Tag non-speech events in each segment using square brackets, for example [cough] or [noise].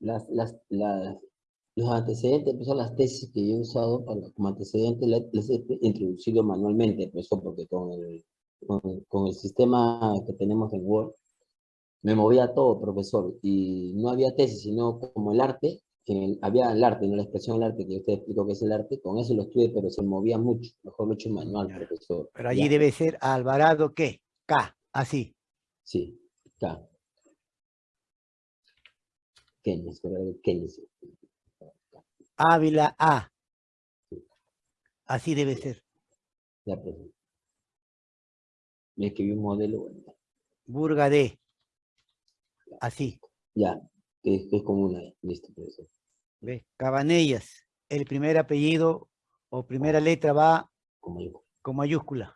las, las, las, los antecedentes, pues, son las tesis que yo he usado para, como antecedentes, las las he introducido manualmente, pues, porque con el, con, con el sistema que tenemos en Word, me movía todo, profesor, y no había tesis, sino como el arte, que había el arte, no la expresión del arte, que usted explicó que es el arte, con eso lo estudié, pero se movía mucho, mejor lo he hecho manual, profesor. Pero allí Ya. debe ser Alvarado, ¿qué? K, así. Sí, K. Keynes, ¿verdad? Keynes. Ávila, A. Así debe ser. Ya, profesor. Me escribí un modelo, bueno, Burga, D. Así. ya, que es, como una, listo, profesor. ¿Ves? Cabanellas. El primer apellido o primera letra va Como yo. con mayúscula.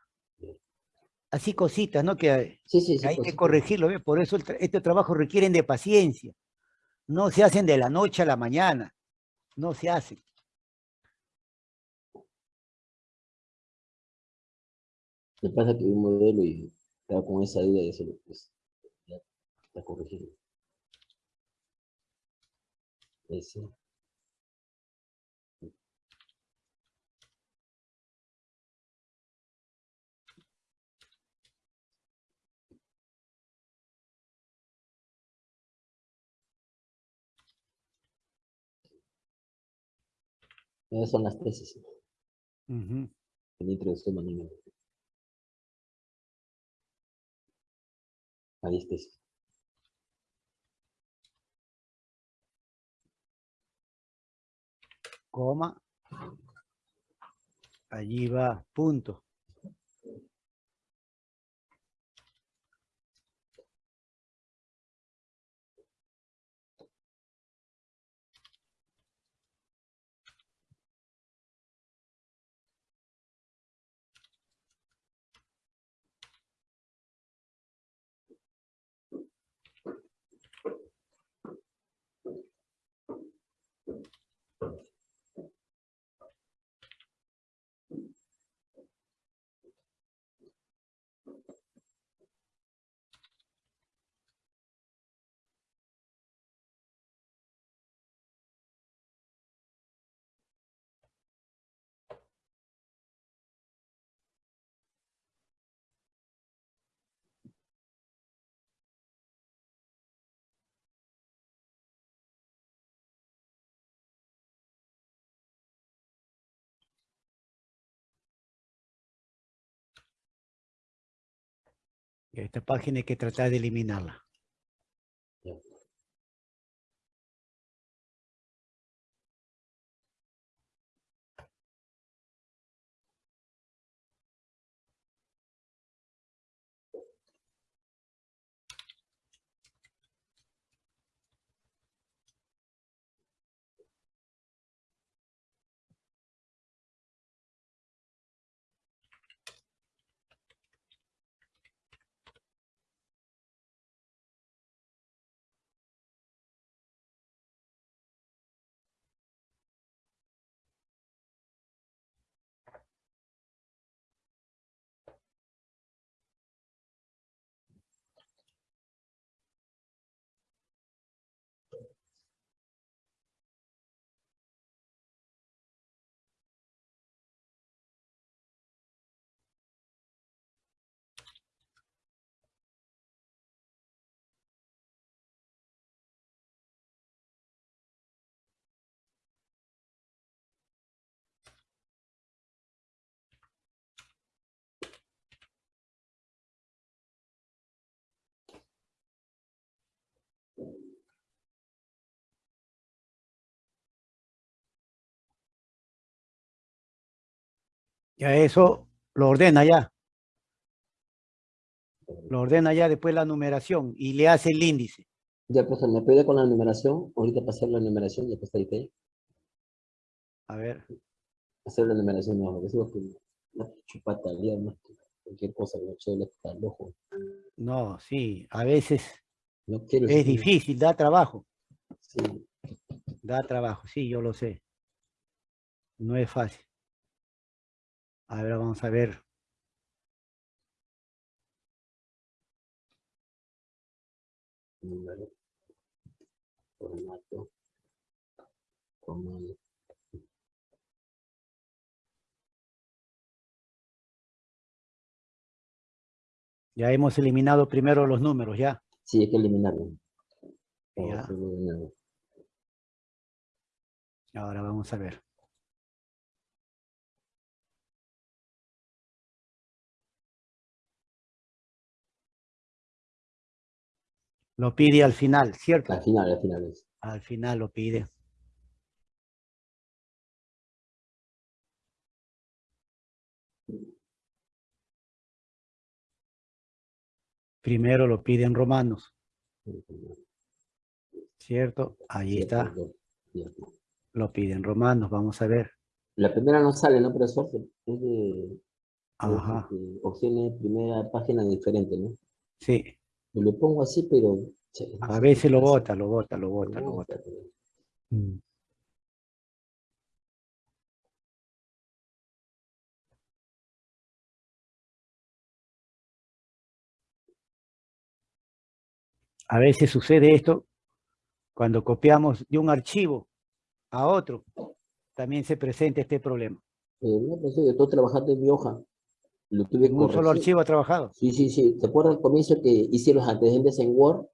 Así cositas, ¿no? Que, Sí, sí, que sí. hay que corregirlo, ¿ves? Por eso el tra- este trabajo requieren de paciencia. No se hacen de la noche a la mañana. No se hacen. Me pasa que un modelo y estaba con esa duda de hacerlo, pues, ya está corregido. Ese. Esas son las tesis Ujú. que me introdujo manualmente. Ahí eso. Coma. Allí va, punto. Esta página hay que tratar de eliminarla. Ya eso lo ordena ya. Lo ordena ya después la numeración y le hace el índice. Ya, profesor, ¿me puede con la numeración? Ahorita pasar la numeración y después ahí ahí. A ver, Hacer la numeración no, porque sigo con una chupata día, más que cualquier cosa eche el al ojo. no, sí, a veces No quiero es difícil, da trabajo, Sí, da trabajo, sí, yo lo sé. No es fácil. A ver, vamos a ver. número. Formato. Comando. Ya hemos eliminado primero los números, ya. Sí, hay que eliminarlo. Ya. Vamos a eliminarlo. Ahora vamos a ver. Lo pide al final, ¿cierto? Al final, al final es. Al final lo pide. Primero lo pide en romanos, ¿cierto? Ahí está, lo pide en romanos, vamos a ver. La primera no sale, ¿no, profesor? Es de Ajá, es de opciones, primera página diferente, ¿no? sí. Lo pongo así, pero... no A sé veces lo bota, lo bota, lo bota, lo bota. Mm. A veces sucede esto cuando copiamos de un archivo a otro. También se presenta este problema. Eh, no, profesor, yo estoy trabajando en mi hoja. Lo tuve un solo archivo trabajado. Sí, sí, sí. ¿Te acuerdas al comienzo que hice los antecedentes en Word?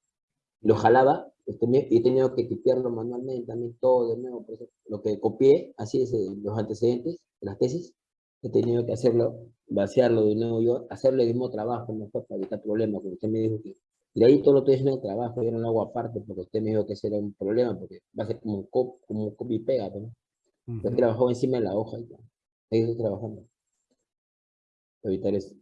Lo jalaba y he tenido que tipearlo manualmente también todo de nuevo. por eso, lo que copié, así es, eh, los antecedentes, las tesis, he tenido que hacerlo, vaciarlo de nuevo yo, hacerle el mismo trabajo, mejor para evitar problemas, porque usted me dijo que de ahí todo lo estoy haciendo el trabajo, yo no lo hago aparte, porque usted me dijo que ese era un problema, porque va a ser como un, cop, como un copy y pega, ¿no? Yo Ujú. trabajó encima de la hoja y ya. Ahí estoy trabajando. Evitar eso.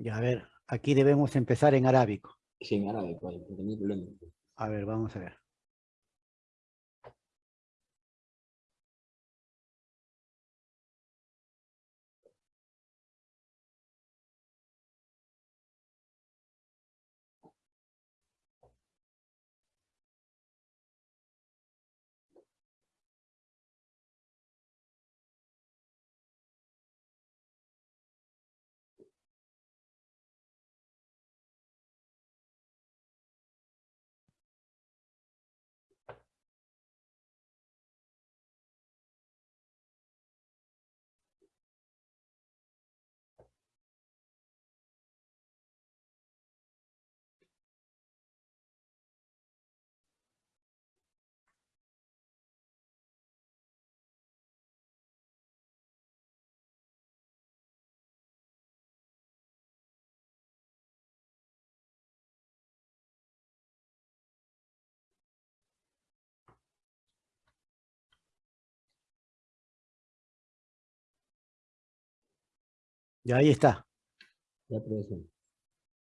Ya, a ver, aquí debemos empezar en arábico. Sí, en árabe, no tenía problema. A ver, vamos a ver. Ya ahí está. Ya, profesor.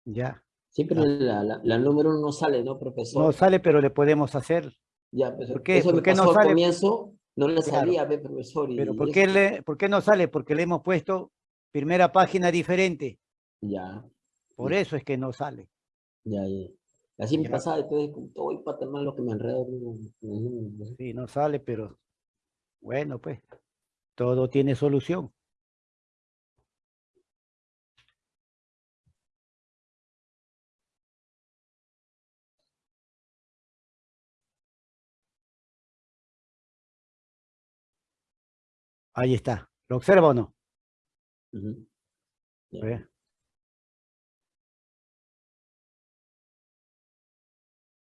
Ya. Siempre Ya. la, la, la número uno no sale, ¿no, profesor? No sale, pero le podemos hacer. Ya, profesor. ¿Por qué? Eso ¿Por qué no al sale? comienzo, no le Claro. salía, ve, profesor. y Pero ¿por qué, le, ¿por qué no sale? Porque le hemos puesto primera página diferente. Ya, Por Ya. eso es que no sale. ya, ya. Así me pasaba, entonces, como voy para tomar lo que me enredo. Sí, no sale, pero bueno, pues, todo tiene solución. Ahí está. ¿Lo observa o no?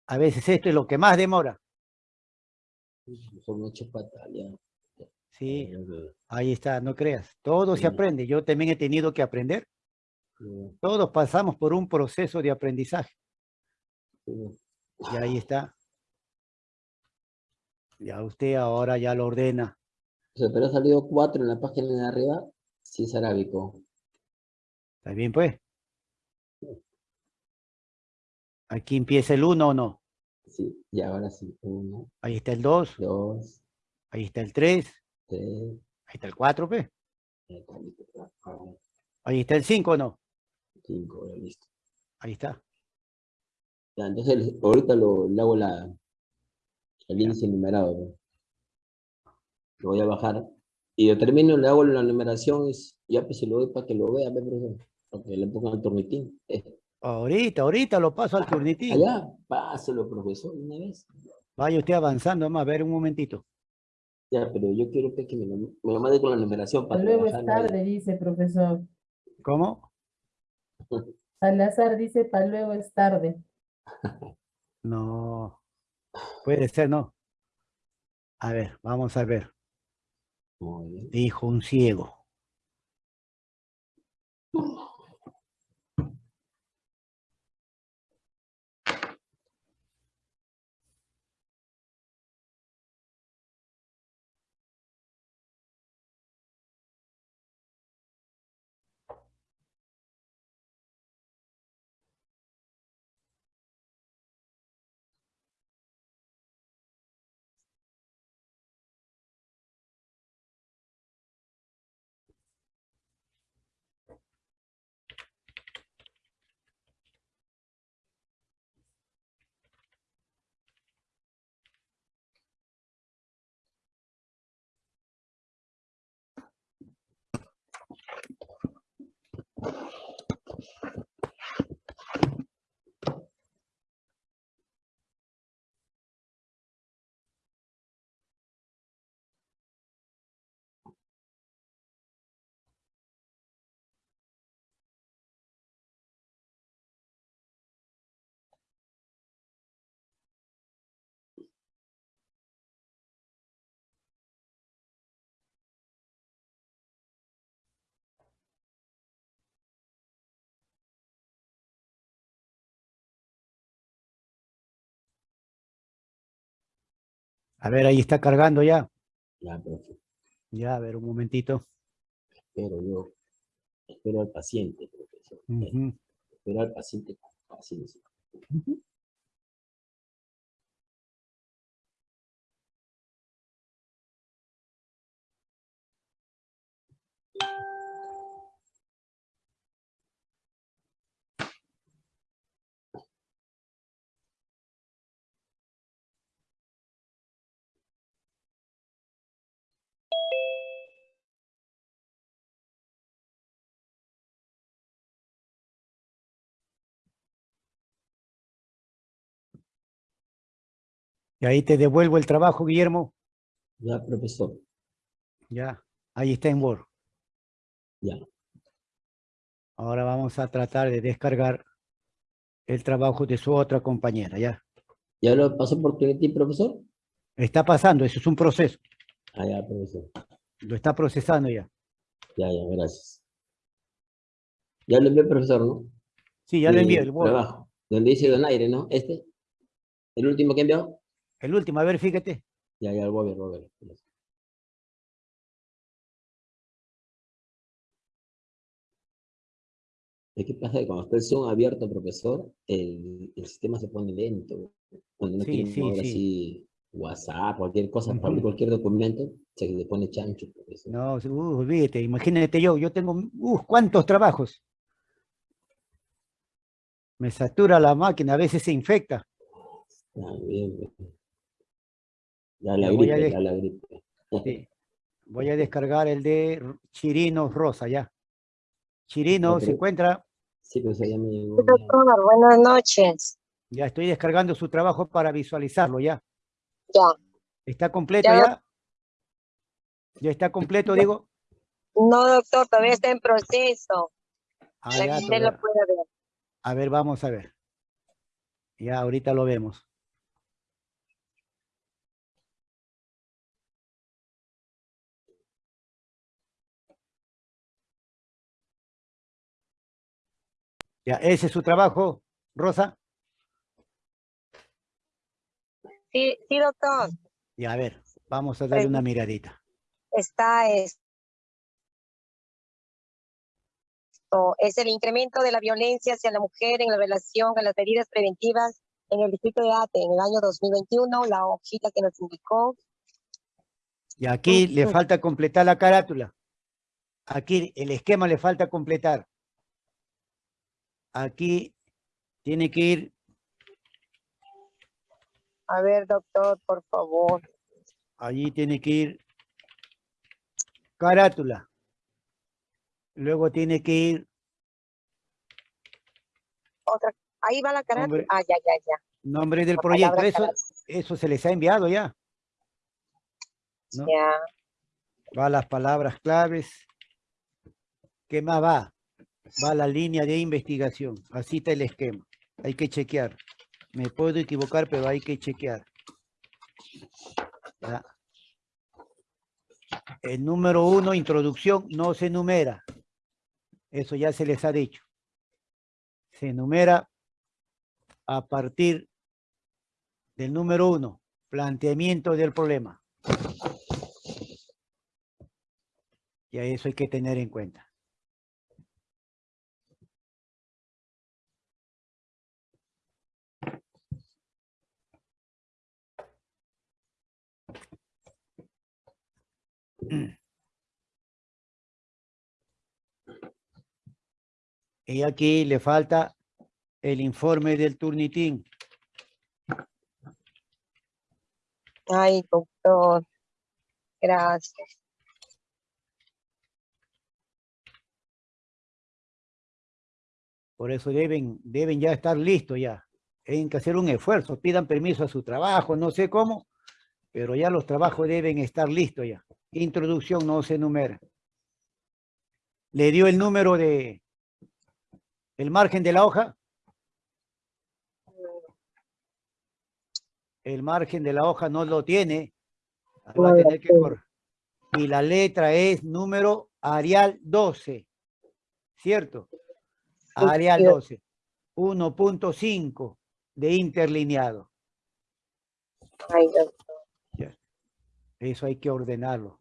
A veces esto es lo que más demora. Sí, ahí está, no creas. Todo se Sí. aprende. Yo también he tenido que aprender. Todos pasamos por un proceso de aprendizaje. ya. Y ahí está. Ya usted ahora ya lo ordena. Sea, pero ha salido cuatro en la página de arriba, sí es arábico. ¿Está bien, pues? Aquí empieza el 1 o no. Sí, y ahora sí. Uno, Ahí está el 2, dos, ahí está el 3, tres, ahí está el 4, pues. Ahí está el 5 o no. cinco, ya listo. Ahí está. Ya, entonces ahorita lo, le hago la, el índice numerado. Lo voy a bajar. Y yo termino, le hago la numeración y ya pues se lo doy para que lo vea. Para que le pongan el turnitín. Ahorita, ahorita lo paso al turnitín. allá, páselo, profesor, una vez. Vaya usted avanzando, vamos a ver un momentito. Ya, pero yo quiero que me lo, me lo mande con la numeración para [laughs] Luego es tarde, dice profesor. ¿Cómo? Salazar dice, para luego es tarde. No. Puede ser, no. A ver, vamos a ver. Dijo un ciego. A ver, ahí está cargando ya. Ya, profe. Ya, a ver, un momentito. Espero yo. Espero al paciente, profesor. Espero al paciente con paciencia. Y ahí te devuelvo el trabajo, Guillermo. Ya, profesor. Ya, ahí está en Word. Ya. Ahora vamos a tratar de descargar el trabajo de su otra compañera, ya. ¿Ya lo pasó por Trinity, profesor? Está pasando, eso es un proceso. Ah, ya, profesor. Lo está procesando ya. Ya, ya, gracias. Ya lo envié, profesor, ¿no? Sí, ya lo envié, el Word. Trabajo. Donde dice donaire, ¿no? Este. El último que envió. El último, a ver, fíjate. Ya, ya, voy a ver, voy a ver. Es que pasa que cuando está el Zoom abierto, profesor, el, el sistema se pone lento. Cuando no Sí, quiere sí, así WhatsApp, cualquier cosa, cualquier documento, se le pone chancho, profesor. No, uh, olvídate, imagínate yo, yo tengo, uh, ¿cuántos trabajos? Me satura la máquina, a veces se infecta. Está bien. Ya la Ya voy a gripe, de- ya la gripe. [laughs] Sí. Voy a descargar el de Chirino Rosa, ya. Chirino. ¿se encuentra? Sí, pues allá me llegó. Doctor, buenas noches. Ya estoy descargando su trabajo para visualizarlo, ya. Ya. ¿Está completo Ya. ya? ¿Ya está completo, digo? No, doctor, todavía está en proceso. Ah, lo pueda ver. A ver, vamos a ver. Ya, ahorita lo vemos. Ya, ese es su trabajo, Rosa. Sí, sí, doctor. Ya, a ver, vamos a darle una miradita. Está esto. Es el incremento de la violencia hacia la mujer en la relación a las medidas preventivas en el distrito de Ate en el año 2021, la hojita que nos indicó. Y aquí le falta completar la carátula. Aquí el esquema le falta completar. Aquí tiene que ir, A ver, doctor, por favor. allí tiene que ir carátula. Luego tiene que ir Otra. Ahí va la carátula. Hombre. Ah, ya, ya, ya. nombre del La proyecto. Eso, eso se les ha enviado ya. ¿no? Ya. Va las palabras claves. ¿Qué más va? Va la línea de investigación. Así está el esquema. Hay que chequear. Me puedo equivocar, pero hay que chequear. El número uno, introducción, no se numera. Eso ya se les ha dicho. Se numera a partir del número uno, planteamiento del problema. Y a eso hay que tener en cuenta. Y aquí le falta el informe del turnitín. Ay, doctor. Gracias. Por eso deben, deben ya estar listos ya. Tienen que hacer un esfuerzo, pidan permiso a su trabajo, no sé cómo, pero ya los trabajos deben estar listos ya. Introducción no se enumera. ¿Le dio el número de el margen de la hoja? El margen de la hoja no lo tiene. Va a tener que correr. Y la letra es número Arial 12. ¿Cierto? Arial cierto. 12. 1.5 de interlineado. Eso hay que ordenarlo.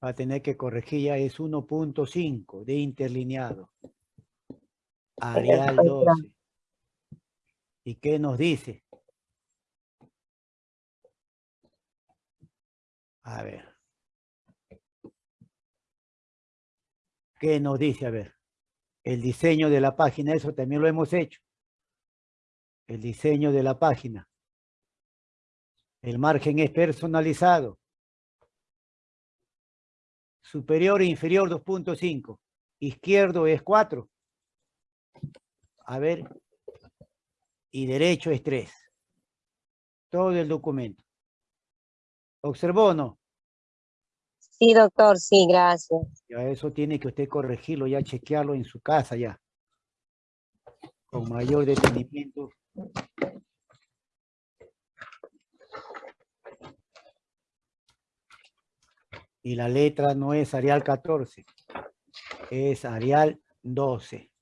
Va a tener que corregir ya es 1.5 de interlineado. Arial Perfecto. 12. ¿Y qué nos dice? A ver. ¿Qué nos dice? A ver. El diseño de la página, eso también lo hemos hecho. El diseño de la página. El margen es personalizado. Superior e inferior 2.5. Izquierdo es 4. A ver. Y derecho es 3. Todo el documento. ¿Observó o no? Sí, doctor, sí, gracias. Ya eso tiene que usted corregirlo, ya chequearlo en su casa ya. Con mayor detenimiento. Y la letra no es Arial 14, es Arial 12.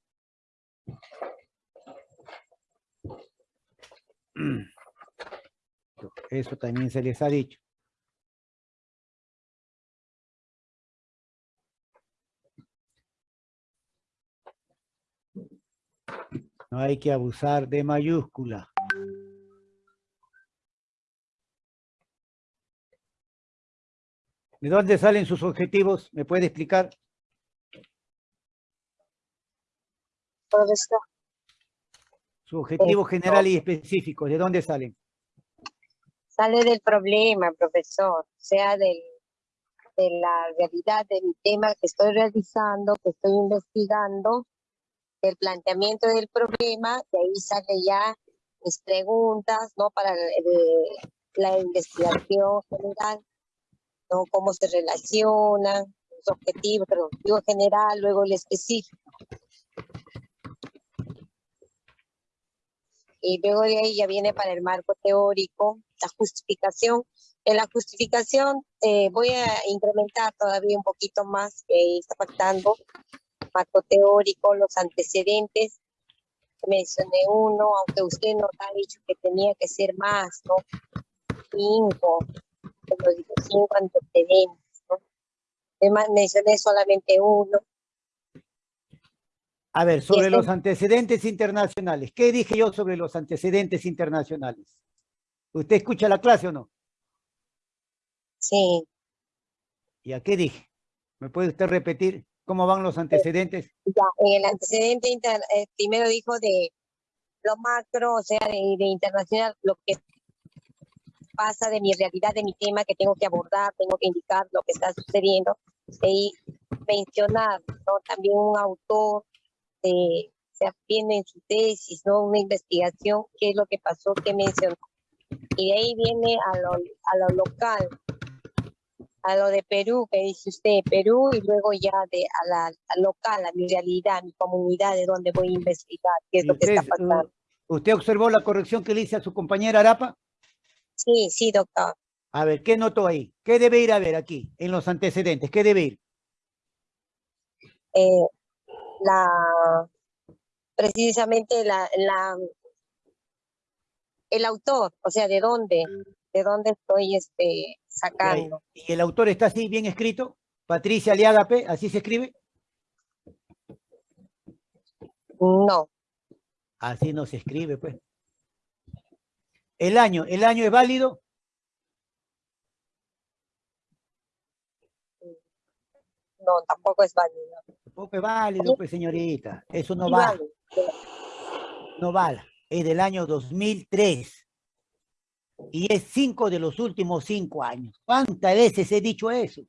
Eso también se les ha dicho. No hay que abusar de mayúscula. ¿De dónde salen sus objetivos? ¿Me puede explicar? Su objetivo general y específico, ¿de dónde salen? Sale del problema, profesor, sea, del, de la realidad de tema que estoy realizando, que estoy investigando, el planteamiento del problema, de ahí sale ya mis preguntas, ¿no? Para el- la investigación general, ¿no? Cómo se relacionan, los objetivos, el objetivo general, luego el específico. Y luego de ahí ya viene para el marco teórico, la justificación. En la justificación eh, voy a incrementar todavía un poquito más, que está faltando, marco teórico, los antecedentes. Mencioné uno, aunque usted nos ha dicho que tenía que ser más, ¿no? Cinco, como digo, cinco antecedentes, ¿no? Además, mencioné solamente uno. A ver, sobre este- los antecedentes internacionales. ¿Qué dije yo sobre los antecedentes internacionales? ¿Usted escucha la clase o no? Sí, ¿Y a qué dije? ¿Me puede usted repetir cómo van los antecedentes? ya, en el antecedente inter- eh, primero dijo de lo macro, o sea, de, de internacional, lo que pasa de mi realidad, de mi tema que tengo que abordar, tengo que indicar lo que está sucediendo, y mencionar, ¿no? También un autor eh, se atiende en su tesis, ¿no? Una investigación, qué es lo que pasó, qué mencionó. Y de ahí viene a lo, a lo local, a lo de Perú, que dice usted, Perú, y luego ya de a la a local, a mi realidad, a mi comunidad, de donde voy a investigar, qué es ¿Y lo que está pasando. ¿Usted observó la corrección que le hice a su compañera Arapa? Sí, sí, doctor. A ver, ¿qué notó ahí? ¿Qué debe ir a ver aquí, en los antecedentes? ¿Qué debe ir? Eh, la, precisamente la, la, el autor, o sea, de dónde, de dónde estoy este, sacando. ¿Y el autor está así, bien escrito? Patricia Aliagape, ¿así se escribe? No, Así no se escribe, pues. El año, ¿el año es válido? no, tampoco es válido. Tampoco es válido, pues, señorita. Eso no vale. no vale. Es del año 2003. Y es cinco de los últimos cinco años. ¿Cuántas veces he dicho eso?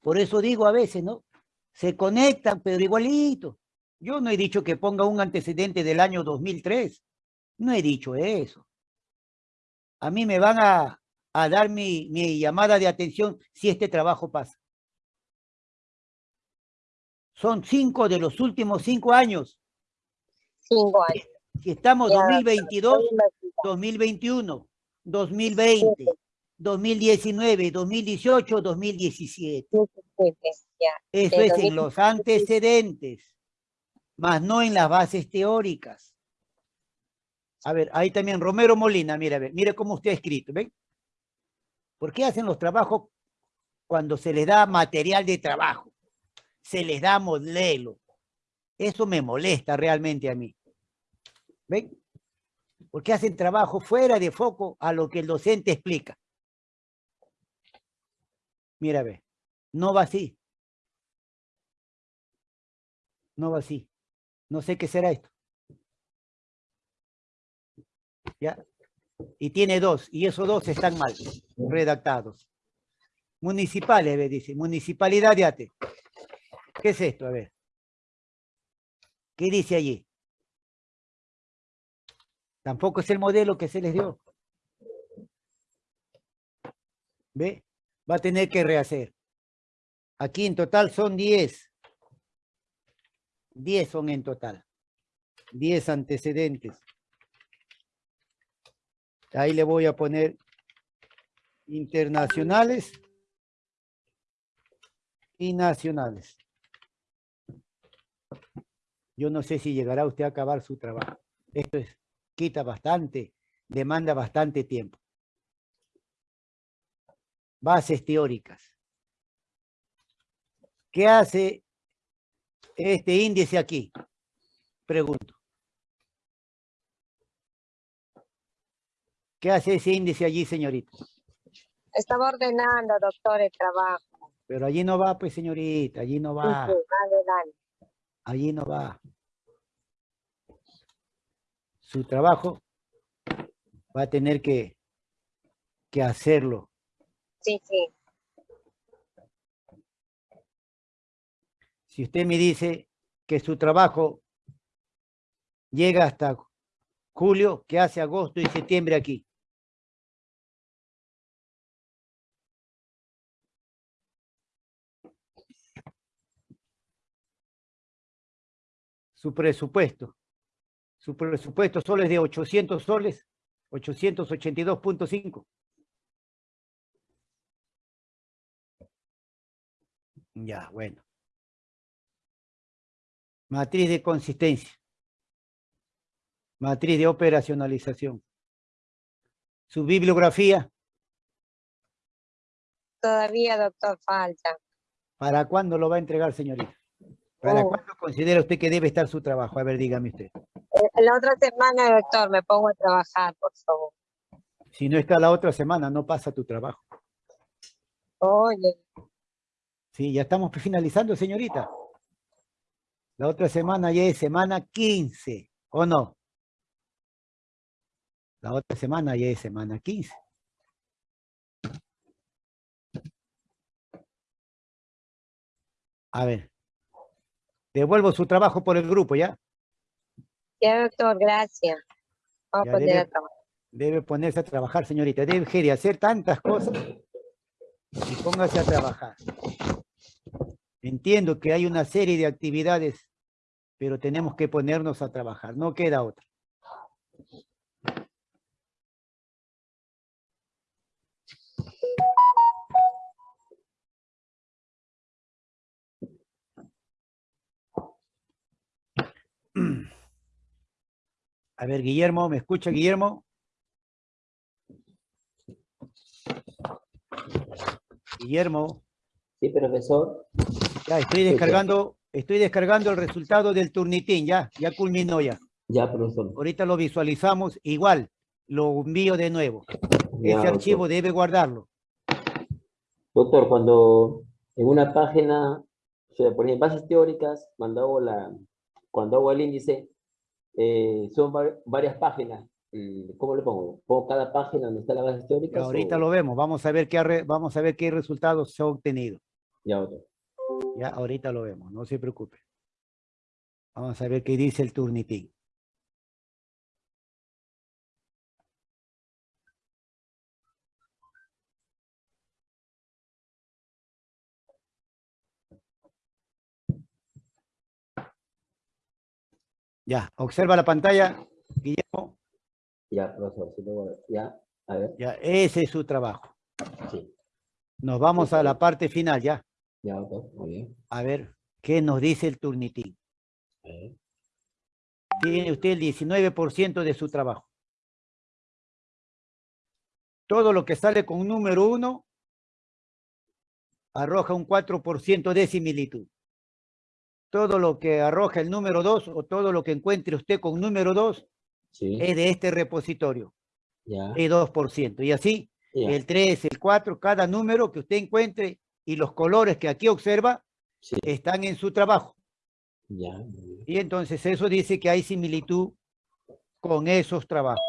Por eso digo a veces, ¿no? Se conectan, pero igualito. Yo no he dicho que ponga un antecedente del año 2003. No he dicho eso. A mí me van a, a dar mi, mi llamada de atención si este trabajo pasa. Son cinco de los últimos cinco años. Cinco años. Si estamos Ya, 2022, Estoy investigando. 2021, 2020, 2019, 2018, 2017. Ya, Eso es en los antecedentes, más no en las bases teóricas. A ver, ahí también Romero Molina, mire, a ver, mire cómo usted ha escrito, ¿ven? ¿Por qué hacen los trabajos cuando se les da material de trabajo? Se les da modelo. Eso me molesta realmente a mí. ¿Ven? Porque hacen trabajo fuera de foco a lo que el docente explica. Mira, ve, no va así. No va así. No sé qué será esto. ¿Ya? Y tiene dos, y esos dos están mal redactados. Municipales, ve, dice, municipalidad de Ate. ¿Qué es esto? A ver. ¿Qué dice allí? Tampoco es el modelo que se les dio. ¿Ve? Va a tener que rehacer. Aquí en total son 10. 10 son en total. 10 antecedentes. Ahí le voy a poner internacionales. y nacionales. Yo no sé si llegará usted a acabar su trabajo. Esto es, quita bastante, demanda bastante tiempo. Bases teóricas. ¿Qué hace este índice aquí? Pregunto. ¿Qué hace ese índice allí, señorita? Estaba ordenando, doctor, el trabajo. Pero allí no va, pues, señorita, allí no va, Ujú, adelante. Allí no va. Su trabajo va a tener que, que hacerlo. Sí, sí. Si usted me dice que su trabajo llega hasta julio, ¿qué hace agosto y septiembre aquí? Su presupuesto. Su presupuesto solo es de 800 soles, 882.5. Ya, bueno. Matriz de consistencia. Matriz de operacionalización. Su bibliografía, Todavía, doctor, falta. ¿para cuándo lo va a entregar, señorita? ¿Para Oh. cuándo considera usted que debe estar su trabajo? A ver, dígame usted. Eh, La otra semana, doctor, me pongo a trabajar, por favor. Si no está la otra semana, no pasa tu trabajo. Oye, Sí, ya estamos finalizando, señorita. La otra semana ya es semana 15, ¿o no? La otra semana ya es semana 15. A ver. Devuelvo su trabajo por el grupo, ¿ya? ya, doctor, gracias. Vamos Ya a poner debe- a trabajar. Debe ponerse a trabajar, señorita. Deje de hacer tantas cosas y póngase a trabajar. Entiendo que hay una serie de actividades, pero tenemos que ponernos a trabajar. No queda otra. [clears throat] A ver, Guillermo, ¿me escucha, Guillermo? Guillermo, Sí, profesor. ya estoy descargando, estoy descargando el resultado del turnitín, ya, ya culminó ya. Ya, profesor. Ahorita lo visualizamos igual, lo envío de nuevo. Ya, Ese archivo doctor. debe guardarlo. Doctor, cuando en una página, o sea, por ejemplo, bases teóricas, hago, la, cuando hago el índice, eh, son var- varias páginas. Mm, ¿Cómo le pongo? ¿Pongo cada página donde está la base teórica? Ahorita lo vemos, vamos a ver qué, vamos a ver qué resultados se ha obtenido. Ya, doctor. Ya, ahorita lo vemos, no se preocupe. Vamos a ver qué dice el turnitín. Ya, observa la pantalla, Guillermo. Ya, profesor. sí, luego- ya, a ver. Ya, ese es su trabajo. Sí. Nos vamos a la parte final, ya. Ya, doctor. Muy bien. A ver, ¿qué nos dice el turnitín? Tiene usted el 19% de su trabajo. Todo lo que sale con número uno arroja un 4% de similitud. Todo lo que arroja el número dos o todo lo que encuentre usted con número dos Sí. es de este repositorio, Ya. es 2%. Y así, ya, el 3, el 4, cada número que usted encuentre y los colores que aquí observa Sí. están en su trabajo. Ya. Y entonces eso dice que hay similitud con esos trabajos.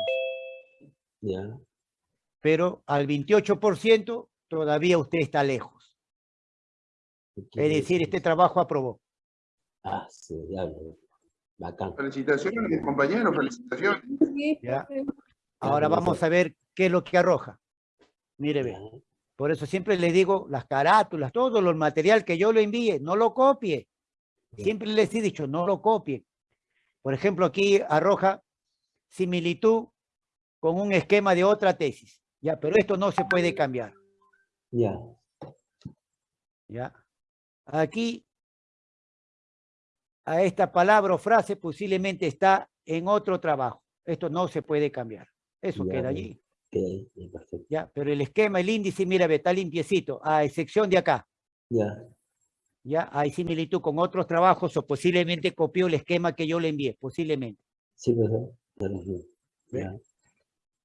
Ya. Pero al 28% todavía usted está lejos. Es decir, este trabajo aprobó. Ah, sí, ya. Bacán. Felicitaciones, compañero, felicitaciones. Sí, Ya. Ahora vamos a ver qué es lo que arroja. Mire, ve. Por eso siempre le digo las carátulas, todo lo material que yo le envíe, no lo copie. Siempre les he dicho, no lo copie. Por ejemplo, aquí arroja similitud con un esquema de otra tesis. Ya, pero esto no se puede cambiar. Ya. ¿ya? Aquí, a esta palabra o frase posiblemente está en otro trabajo. Esto no se puede cambiar. Eso Ya, queda allí. ahí, ya, pero el esquema, el índice, mira, ve, está limpiecito, a excepción de acá. Ya, Ya, hay similitud con otros trabajos o posiblemente copió el esquema que yo le envié, posiblemente. sí, profesor. Pero sí, Ve. Ya,